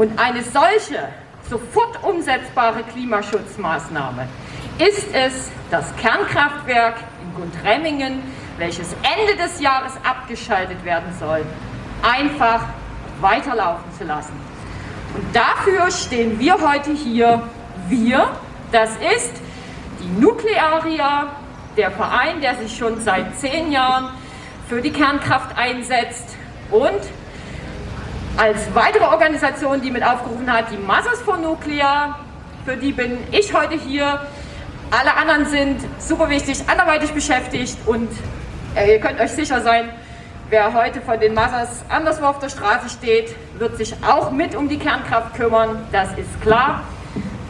Und eine solche sofort umsetzbare Klimaschutzmaßnahme ist es, das Kernkraftwerk in Gundremmingen, welches Ende des Jahres abgeschaltet werden soll, einfach weiterlaufen zu lassen. Und dafür stehen wir heute hier. Wir, das ist die Nuklearia, der Verein, der sich schon seit zehn Jahren für die Kernkraft einsetzt und als weitere Organisation, die mit aufgerufen hat, die Mothers for Nuclear, für die bin ich heute hier. Alle anderen sind super wichtig, anderweitig beschäftigt und äh, ihr könnt euch sicher sein, wer heute von den Mothers anderswo auf der Straße steht, wird sich auch mit um die Kernkraft kümmern, das ist klar.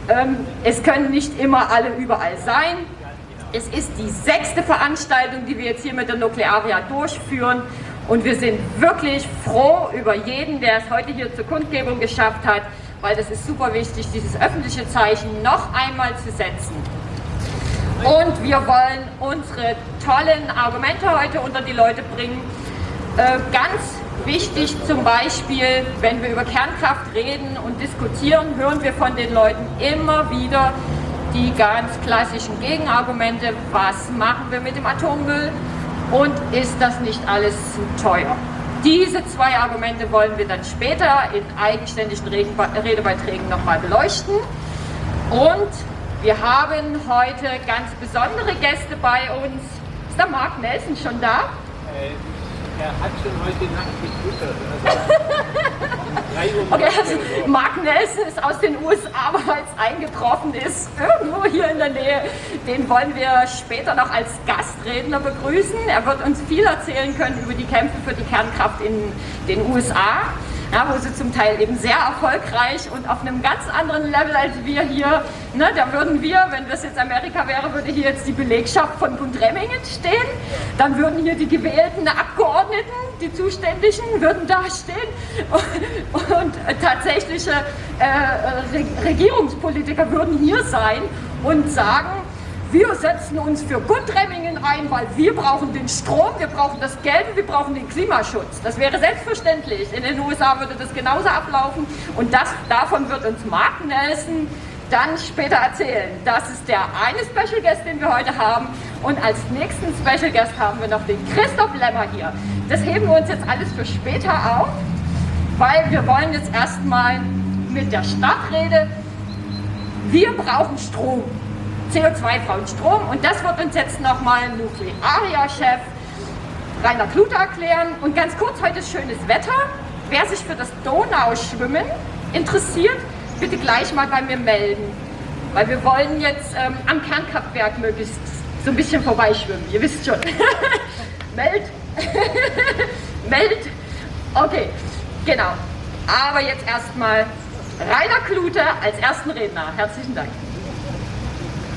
Ähm, es können nicht immer alle überall sein. Es ist die sechste Veranstaltung, die wir jetzt hier mit der Nuklearia durchführen und wir sind wirklich froh über jeden, der es heute hier zur Kundgebung geschafft hat, weil das ist super wichtig, dieses öffentliche Zeichen noch einmal zu setzen. Und wir wollen unsere tollen Argumente heute unter die Leute bringen. Äh, ganz wichtig zum Beispiel, wenn wir über Kernkraft reden und diskutieren, hören wir von den Leuten immer wieder die ganz klassischen Gegenargumente. Was machen wir mit dem Atommüll? Und ist das nicht alles zu teuer? Diese zwei Argumente wollen wir dann später in eigenständigen Redebeiträgen nochmal beleuchten. Und wir haben heute ganz besondere Gäste bei uns. Ist der Mark Nelson schon da? Äh, er hat schon heute Nacht getwittert. Also okay, also Mark Nelson ist aus den USA bereits eingetroffen, ist irgendwo hier in der Nähe. Den wollen wir später noch als Gastredner begrüßen. Er wird uns viel erzählen können über die Kämpfe für die Kernkraft in den USA ja, wo sie zum Teil eben sehr erfolgreich und auf einem ganz anderen Level als wir hier, ne, da würden wir, wenn das jetzt Amerika wäre, würde hier jetzt die Belegschaft von Gundremmingen stehen, dann würden hier die gewählten Abgeordneten, die Zuständigen, würden da stehen. Und, und tatsächliche äh, Regierungspolitiker würden hier sein und sagen, wir setzen uns für Gundremmingen ein, weil wir brauchen den Strom, wir brauchen das Geld und wir brauchen den Klimaschutz. Das wäre selbstverständlich. In den USA würde das genauso ablaufen und das, davon wird uns Mark Nelson dann später erzählen. Das ist der eine Special Guest, den wir heute haben. Und als nächsten Special Guest haben wir noch den Christoph Lemmer hier. Das heben wir uns jetzt alles für später auf, weil wir wollen jetzt erstmal mit der Stadtrede, wir brauchen Strom. CO2-freien Strom. Und das wird uns jetzt nochmal Nuklearia-Chef Rainer Klute erklären. Und ganz kurz, heute ist schönes Wetter. Wer sich für das Donauschwimmen interessiert, bitte gleich mal bei mir melden. Weil wir wollen jetzt ähm, am Kernkraftwerk möglichst so ein bisschen vorbeischwimmen. Ihr wisst schon. Meld. Meld. Okay, genau. Aber jetzt erstmal Rainer Klute als ersten Redner. Herzlichen Dank.